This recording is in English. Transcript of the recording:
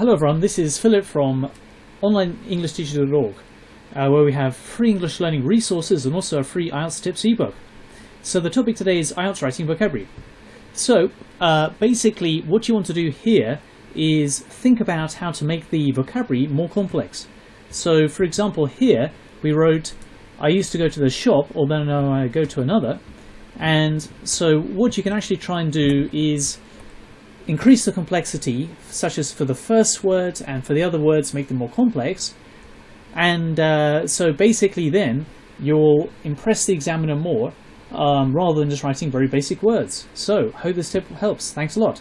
Hello everyone, this is Philip from OnlineEnglishTeacher.org uh, where we have free English learning resources and also a free IELTS tips ebook. So the topic today is IELTS writing vocabulary. So uh, basically what you want to do here is think about how to make the vocabulary more complex. So for example here we wrote I used to go to the shop although now I go to another and so what you can actually try and do is increase the complexity, such as for the first word and for the other words, make them more complex. And uh, so basically then you'll impress the examiner more um, rather than just writing very basic words. So hope this tip helps. Thanks a lot.